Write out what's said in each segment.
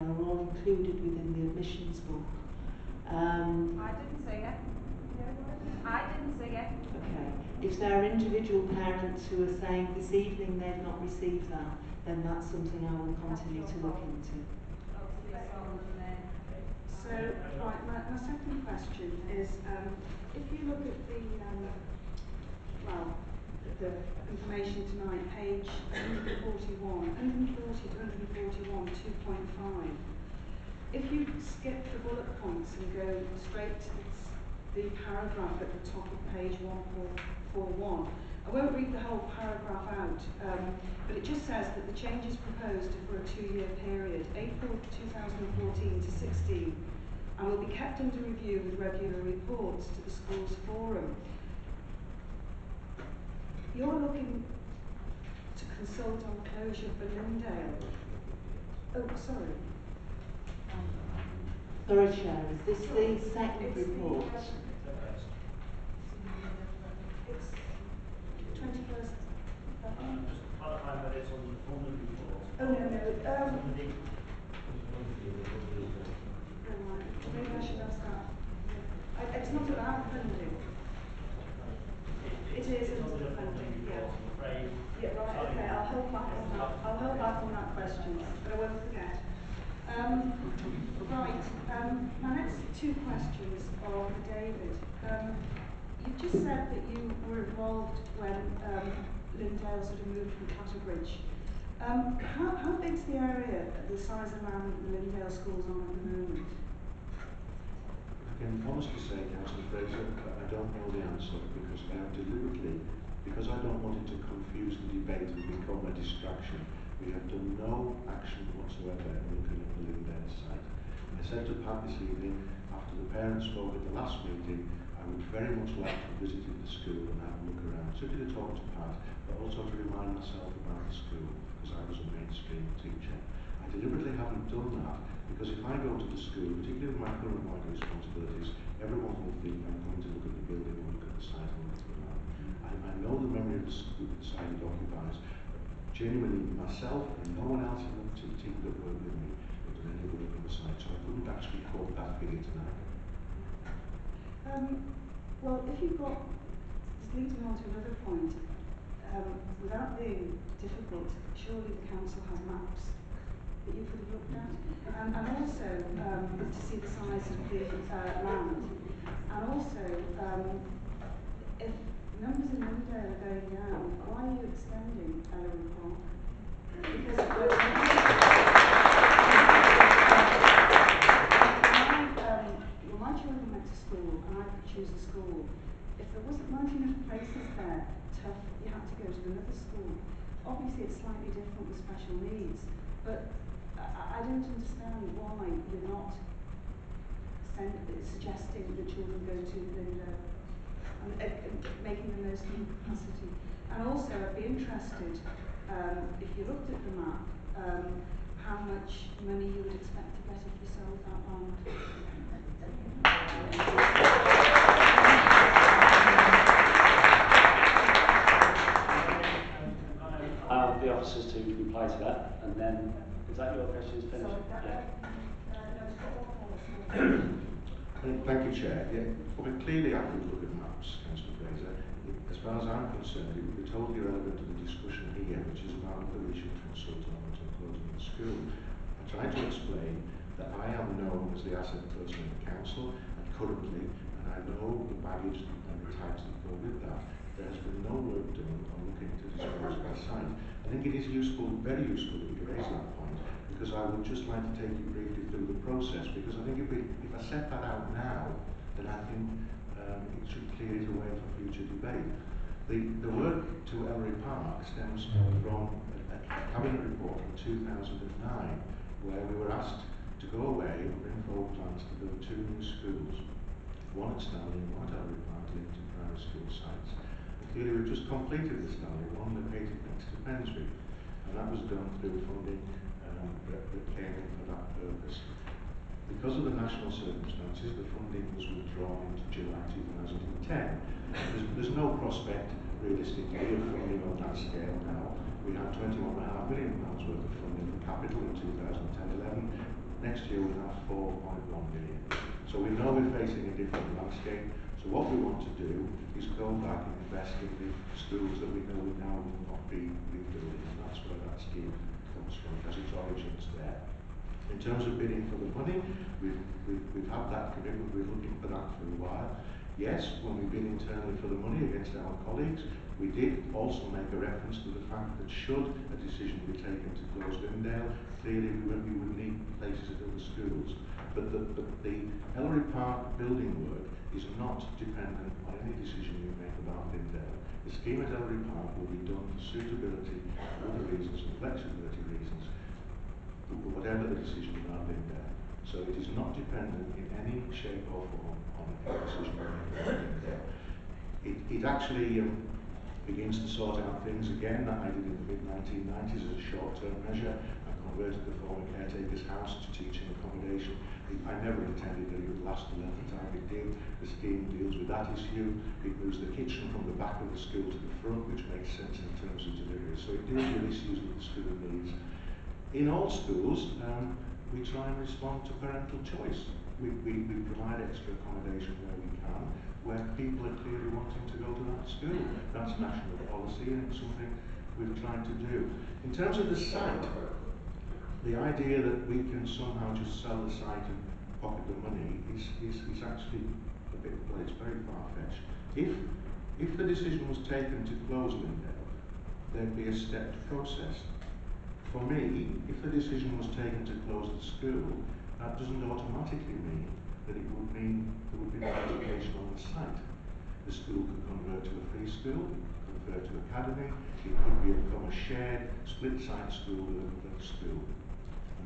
are all included within the admissions book. Um, I didn't see it. I didn't see it. okay. If there are individual parents who are saying this evening they've not received that, then that's something I will continue to look into. So, right, my, my second question is, um, if you look at the, um, well, the information tonight, page 141, 140 to 141, 2.5, if you skip the bullet points and go straight to the, the paragraph at the top of page 141, I won't read the whole paragraph out, um, but it just says that the changes proposed are for a two-year period, April 2014 to 16, and will be kept under review with regular reports to the schools forum. You're looking to consult on closure for Lyndale. Oh, sorry. Sorry, Chair, is this the second It's the, report? It's twenty-first. Um, just to clarify that it's on the funding report. Oh, no, no, um, maybe I should ask that. I, it's not about funding. It is It's into under the the funding funding, yeah. report, I'm afraid. Yeah, right, Sorry. okay, I'll hold back on that, I'll hold back on that question, but I won't forget. Um, right, um, my next two are for David. Um, you've just said that you were involved when, um, Lyndale sort of moved from Clatterbridge. Um, how, how big's the area, the size of land the Lyndale schools on at the moment? I can honestly say, Councillor Fraser, I don't know the answer because have deliberately, because I don't want it to confuse the debate and become a distraction, we have done no action whatsoever in looking at the Lyndale site. I said to Pat this evening, after the parents spoke at the last meeting, I would very much like to visit the school and have a look around, simply to talk to Pat, but also to remind myself about the school, because I was a mainstream teacher. I deliberately haven't done that because if I go to the school, particularly with my current wider responsibilities, everyone will think I'm going to look at the building and look at the site and look land. I, I know the memory of the, s- the site it occupies. Genuinely, myself and no one else in the team that worked with me have done any work on the so I couldn't actually quote that figure tonight. Um, well, if you've got, this leads me on to another point. Um, without being difficult, surely the council has maps that you could have looked at. And, and also, um, to see the size of the uh, land. And also, um, if numbers in Lyndale are going down, why are you extending Elleray Park? Because my, um, well, my children went to school and I could choose a school. If there wasn't not enough places there, tough, you had to go to another school. Obviously, it's slightly different with special needs, but I, I don't understand why you're not send, suggesting that children go to Linda and uh, uh, making the most of the capacity. And also, I'd be interested, um, if you looked at the map, um, how much money you would expect to get if you sold that land. I have the officers to reply to that, and then, is that your question is finished? Yeah. Thank thank you, Chair. Yeah, well, clearly I could look at maps, Councillor Fraser. As far as I'm concerned, it would be totally irrelevant to the discussion here, which is about whether we should consult on it or closing the school. I tried to explain that I am known as the asset person in the council, and currently, and I know the baggage and the tags that go with that. There has been no work done on looking to of that site. I think it is useful, very useful that you raise that point, because I would just like to take you briefly through the process, because I think if we, if I set that out now, then I think um, it should clear it away for future debate. The, the work to Elleray Park stems from a, a cabinet report from 2009, where we were asked to go away and bring forward plans to build two new schools, one at Stanley and one at Elleray Park linked to primary school sites. Clearly we've just completed the Stanley one located next to Pensby, and that was done through funding um, that, that came in for that purpose. Because of the national circumstances, the funding was withdrawn into July 2010. There's, there's no prospect realistically of funding on that scale now. We had 21.5 million pounds worth of funding for capital in 2010-11. next year we'll have 4.1 million. So we know we're facing a different landscape. So what we want to do is go back and invest in the schools that we know we now will not be rebuilding, and that's where that scheme comes from, because its origins there. In terms of bidding for the money, we've, we've, we've had that commitment, we're looking for that for a while. Yes, when we bid internally for the money against our colleagues, we did also make a reference to the fact that should a decision be taken to close Lyndale, clearly we would, we would need places at other schools. But the, but the Elleray Park building work is not dependent on any decision you make about Lyndale. The scheme at Elleray Park will be done for suitability, other reasons, and flexibility reasons, whatever the decision about Lyndale. So it is not dependent in any shape or form on a decision made about Lyndale. It, it actually um, begins to sort out things again that I did in the mid-1990s as a short-term measure. Converted the former caretaker's house to teaching accommodation. I never intended that it would last the length of time it did. The scheme deals with that issue. It moves the kitchen from the back of the school to the front, which makes sense in terms of delivery. So it deals with issues that the school needs. In all schools, um, we try and respond to parental choice. We, we, we provide extra accommodation where we can, where people are clearly wanting to go to that school. That's national policy and it's something we've tried to do. In terms of the site, the idea that we can somehow just sell the site and pocket the money is, is, is actually a bit, well, it's very far-fetched. If, if the decision was taken to close Lyndale, there'd be a stepped process. For me, if the decision was taken to close the school, that doesn't automatically mean that it would mean there would be no education on the site. The school could convert to a free school, convert to academy, it could become a shared, split-site school with another school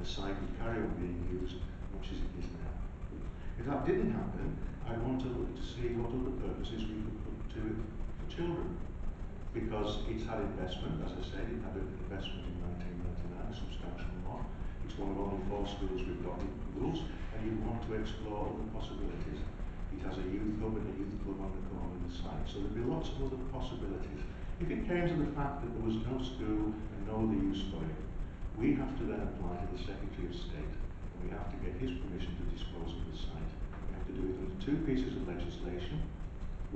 the site would carry on being used much as it is now. If that didn't happen, I'd want to look to see what other purposes we could put to it for children. Because it's had investment, as I said, it had an investment in 1999, a substantial one. It's one of only four schools we've got in schools, and you want to explore other possibilities. It has a youth hub and a youth club on the corner of the site, so there'd be lots of other possibilities. If it came to the fact that there was no school and no other use for it, we have to then apply to the Secretary of State and we have to get his permission to dispose of the site. We have to do it under two pieces of legislation.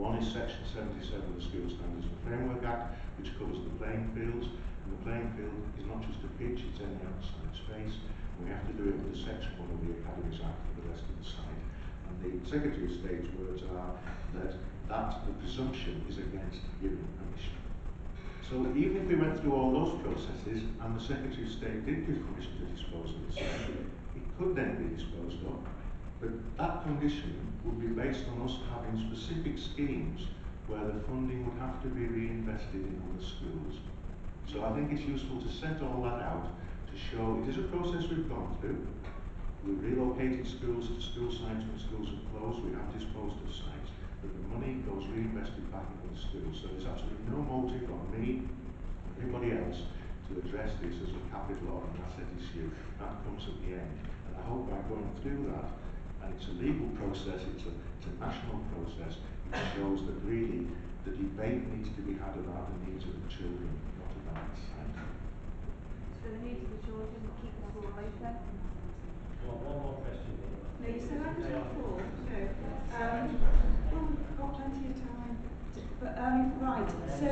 One is Section 77 of the School Standards and Framework Act, which covers the playing fields. And the playing field is not just a pitch, it's any outside space. We have to do it under Section 1 of the Academies Act for the rest of the site. And the Secretary of State's words are that, that the presumption is against giving permission. So even if we went through all those processes and the Secretary of State did give permission to dispose of the site, it could then be disposed of. But that condition would be based on us having specific schemes where the funding would have to be reinvested in other schools. So I think it's useful to set all that out to show it is a process we've gone through. We've relocated schools to school sites when schools have closed. We have disposed of sites that the money goes reinvested back into the school. So there's absolutely no motive on me, or anybody else, to address this as a capital or an asset issue. That comes at the end. And I hope by going through that, and it's a legal process, it's a, it's a national process, it shows that really the debate needs to be had about the needs of the children, not about the site. So the needs of the children keep the school open. Well, one more question. No, you said I could have four. No. Um, um, right, so,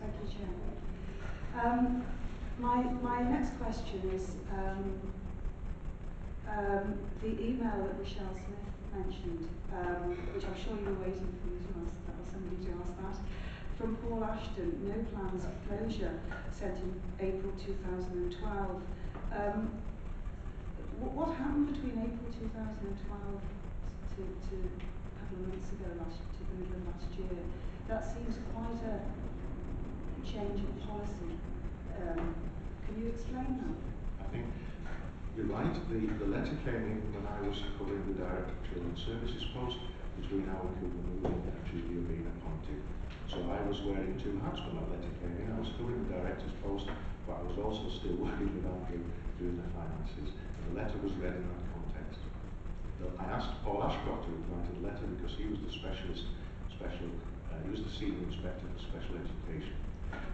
thank you, Chair. Um, my, my next question is, um, um, the email that Michelle Smith mentioned, um, which I'm sure you were waiting for me to ask, that or somebody to ask that, from Paul Ashton, no plans of closure, sent in April 2012. Um, wh- what happened between April 2012 to, to a couple of months ago, last, to the middle of last year? That seems quite a change in policy. Um, can you explain that? I think you're right. The, the letter came in when I was covering the Director of Children's Services post between Howard Cooper and Julia being appointed. So I was wearing two hats when that letter came in. I was covering the Director's post, but I was also still working with Andrew doing the finances. And the letter was read in that context. I asked Paul Ashcroft to reply to the letter because he was the specialist, special, uh, he was the senior inspector for special education.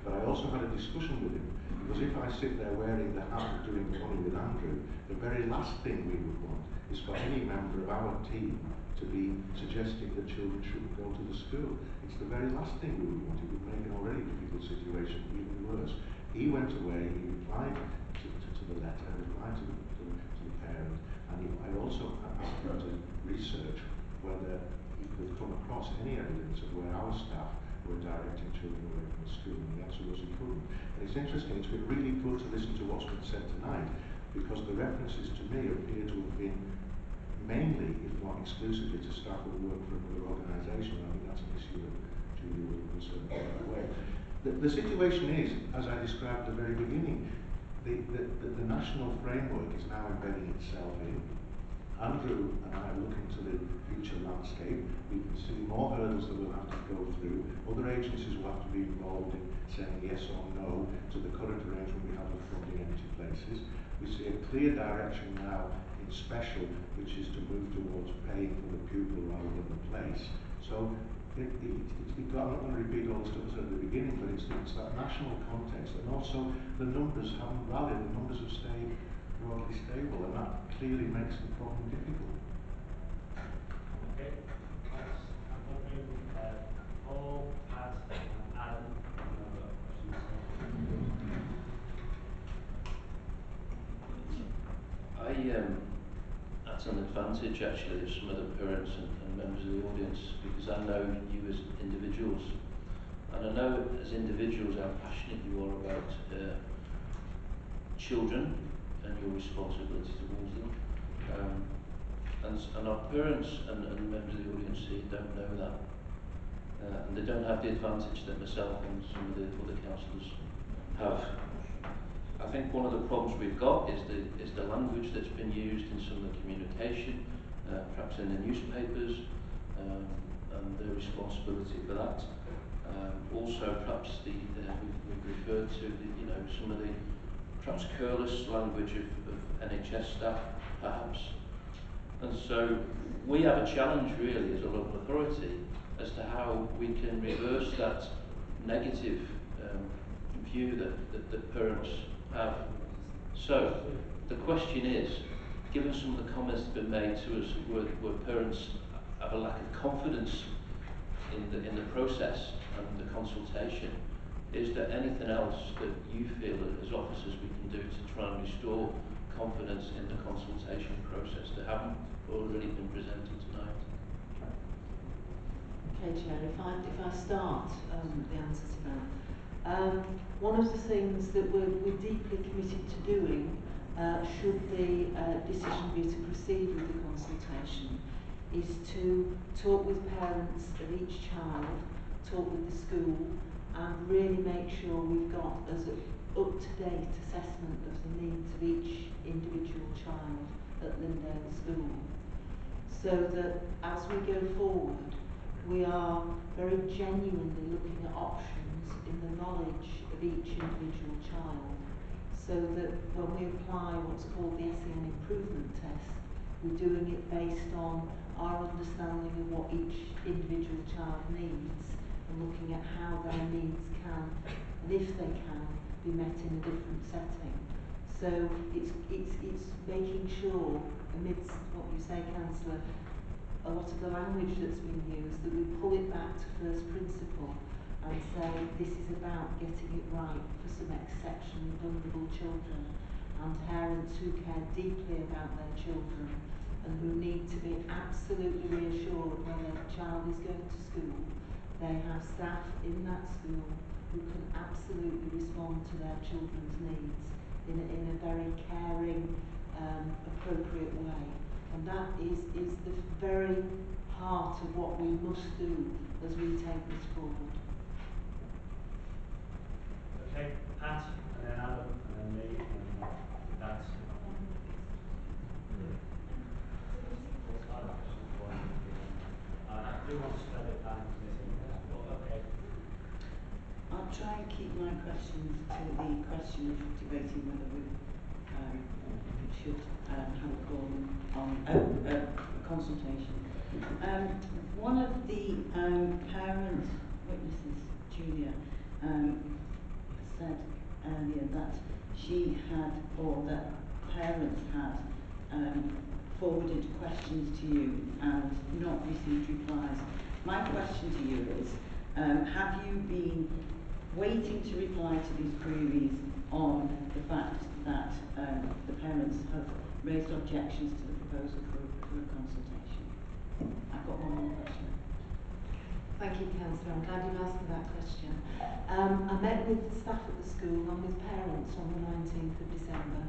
But I also had a discussion with him, because if I sit there wearing the hat doing money with Andrew, the very last thing we would want is for any member of our team to be suggesting that children shouldn't go to the school. It's the very last thing we would want. It would make an already difficult situation even worse. He went away, he replied to, to, to the letter, replied to the, to to the parent, and he, I also asked him to research whether he could come across any evidence of where our staff directing children away from the school, and he couldn't. And it's interesting, it's been really good to listen to what's been said tonight, because the references to me appear to have been mainly, if not exclusively, to staff who work for another organisation. I think that's an issue that Julie was concerned about way. The, the situation is, as I described at the very beginning, the, the, the, the national framework is now embedding itself in. Andrew and I look into the future landscape. We can see more hurdles that we'll have to go through. Other agencies will have to be involved in saying yes or no to the current arrangement we have of funding empty places. We see a clear direction now in special, which is to move towards paying for the pupil rather than the place. So it, it, it, it, I'm not going to repeat all the stuff I said at the beginning, but it's, it's that national context, and also the numbers haven't rallied, the numbers have stayed broadly stable, and that clearly makes the problem difficult. Okay, thanks. I'm wondering, uh, Paul, Pat, and Adam, have you got questions? I um, at an advantage actually of some of the parents and, and members of the audience because I know you as individuals and I know as individuals how passionate you are about uh, children and your responsibility towards them. Um, and, and our parents and, and members of the audience here don't know that. Uh, and they don't have the advantage that myself and some of the other councillors have. I think one of the problems we've got is the is the language that's been used in some of the communication, uh, perhaps in the newspapers, um, and the responsibility for that. Um, also, perhaps the uh, we've, we've referred to the you know some of the perhaps careless language of, of NHS staff, perhaps. And so we have a challenge really as a local authority as to how we can reverse that negative um, view that, that, that parents have. So the question is, given some of the comments that have been made to us where, where parents have a lack of confidence in the, in the process and the consultation, is there anything else that you feel as officers we can do to try and restore confidence in the consultation process that haven't already been presented tonight? Okay, Chair, if I, if I start um, the answer to that. Um, one of the things that we're, we're deeply committed to doing, uh, should the uh, decision be to proceed with the consultation, is to talk with parents of each child, talk with the school, and really make sure we've got as up-to-date assessment of the needs of each individual child at Lyndale School. So that as we go forward, we are very genuinely looking at options in the knowledge of each individual child so that when we apply what's called the SEN improvement test, we're doing it based on our understanding of what each individual child needs and looking at how their needs can, and if they can, be met in a different setting. So it's, it's, it's making sure, amidst what you say, Councillor, a lot of the language that's been used, that we pull it back to first principle and say this is about getting it right for some exceptionally vulnerable children and parents who care deeply about their children and who need to be absolutely reassured when their child is going to school, they have staff in that school who can absolutely respond to their children's needs in a, in a very caring, um, appropriate way. And that is, is the very heart of what we must do as we take this forward. Okay, Pat, and then Adam, and then me, and. That's. I'll try and keep my questions to the question of debating whether we um, should um, have a call on uh, uh, consultation. Um, one of the um, parent witnesses, Julia, um, said earlier that she had, or that parents had, um, forwarded questions to you and not received replies. My question to you is, um, have you been waiting to reply to these queries on the fact that um, the parents have raised objections to the proposal for, for a consultation? I've got one more question. Thank you, Councillor. I'm glad you've asked me that question. Um, I met with staff at the school and with parents on the 19th of December.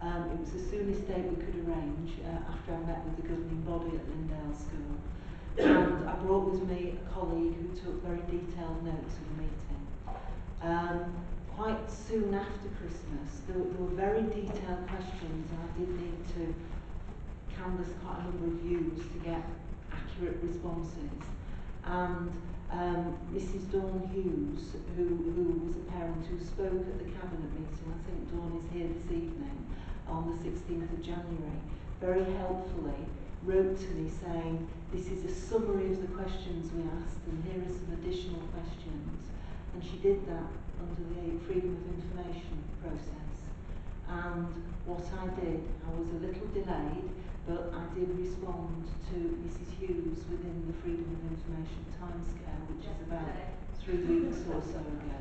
Um, it was the soonest date we could arrange uh, after I met with the governing body at Lyndale School. And I brought with me a colleague who took very detailed notes of the meeting. Um, quite soon after Christmas, there, there were very detailed questions and I did need to canvass quite a number of views to get accurate responses. And um, Mrs Dawn Hughes, who, who was a parent who spoke at the cabinet meeting, I think Dawn is here this evening, on the 16th of January, very helpfully wrote to me saying, this is a summary of the questions we asked and here are some additional questions. And she did that under the Freedom of Information process. And what I did, I was a little delayed, but I did respond to Mrs Hughes within the Freedom of Information timescale, which is about three weeks or so ago.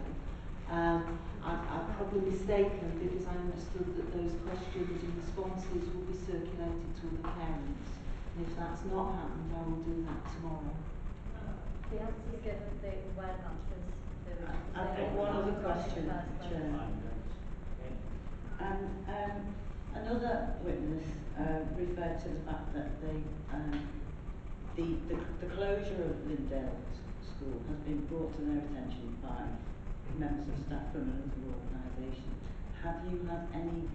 Um, I, I'm probably mistaken because I understood that those questions and responses will be circulated to the parents. And if that's not happened, I will do that tomorrow. The answers given, they answers. They were just I've got one other question, in the first place. Chair. And um, another witness uh, referred to the fact that they, um, the, the, the closure of Lyndale S- School has been brought to their attention by members of staff from another organisation. Have you had any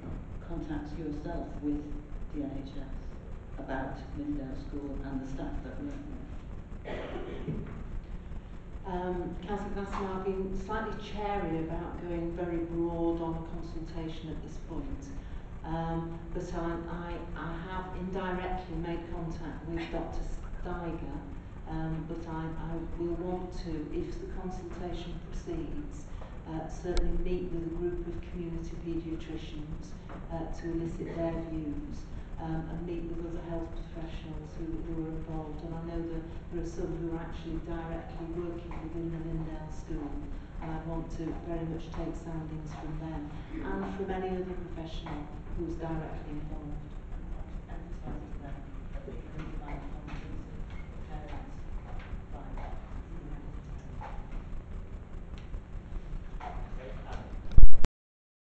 contacts yourself with the NHS about Lyndale School and the staff that work there? Um, Councillor Glasson, I've been slightly chary about going very broad on a consultation at this point. Um, but I, I, I have indirectly made contact with Dr Steiger, um, but I, I will want to, if the consultation proceeds, uh, certainly meet with a group of community paediatricians uh, to elicit their views um, and meet with other health professionals who, who are involved. And I know that there are some who are actually directly working within the Lyndale School and I want to very much take soundings from them and from any other professional who's directly involved.